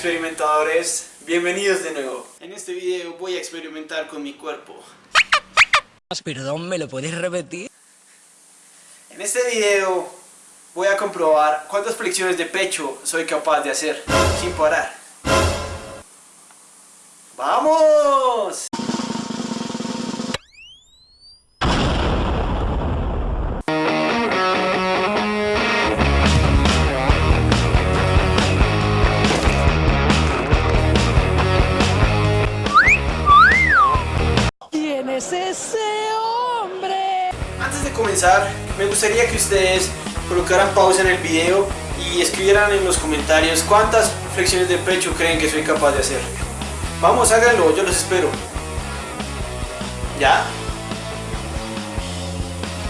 experimentadores, bienvenidos de nuevo. En este video voy a experimentar con mi cuerpo. Perdón, ¿me lo puedes repetir? En este video voy a comprobar cuántas flexiones de pecho soy capaz de hacer sin parar. ¡Vamos! Comenzar, me gustaría que ustedes colocaran pausa en el video y escribieran en los comentarios cuántas flexiones de pecho creen que soy capaz de hacer. Vamos, háganlo, yo los espero. ¿Ya?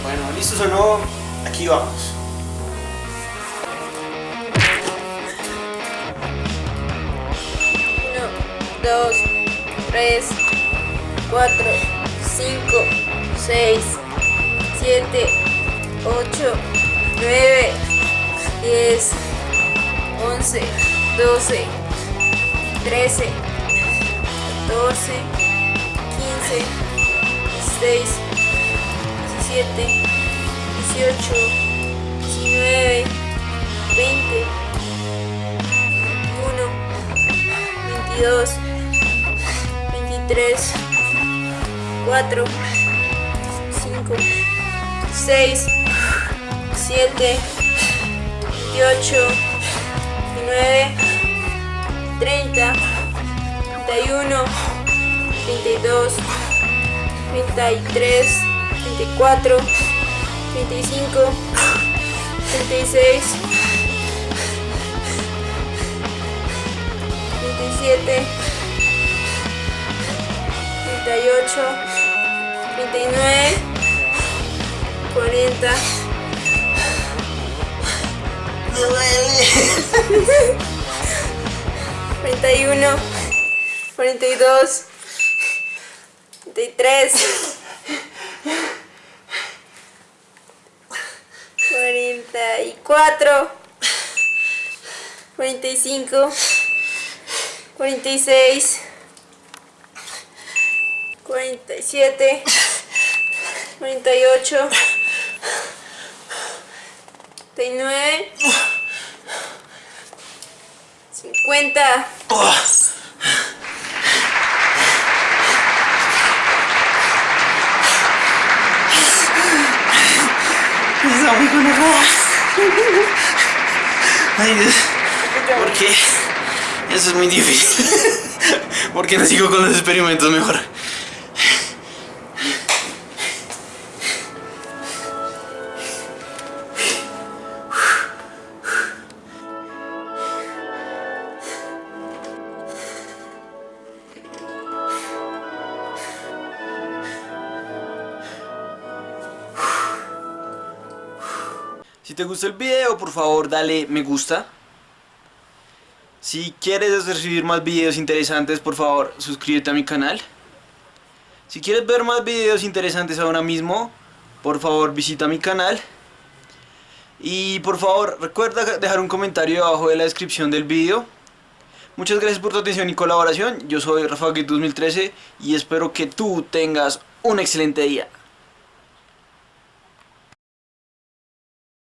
Bueno, ¿listos o no? Aquí vamos. Uno, dos, tres, cuatro, cinco, seis, siete, ocho, nueve, diez, once, doce, trece, catorce, quince, dieciséis, diecisiete, dieciocho, diecinueve, veinte, veintiuno, veintidós, 23, 4, 5, 6, 7, 28, 29, 30, 31, 32, 33, 34, 35, 36, 27, 38, 39, 40, 41, 42, 43, 44, 45, 46, 47, 48, 39, 50, Está muy conectada. Ay, Dios. ¿Por qué? Eso es muy difícil. ¿Por qué no sigo con los experimentos mejor? Si te gustó el video, por favor dale me gusta. Si quieres recibir más videos interesantes, por favor suscríbete a mi canal. Si quieres ver más videos interesantes ahora mismo, por favor visita mi canal. Y por favor recuerda dejar un comentario debajo de la descripción del video. Muchas gracias por tu atención y colaboración. Yo soy Rafa 2013 y espero que tú tengas un excelente día.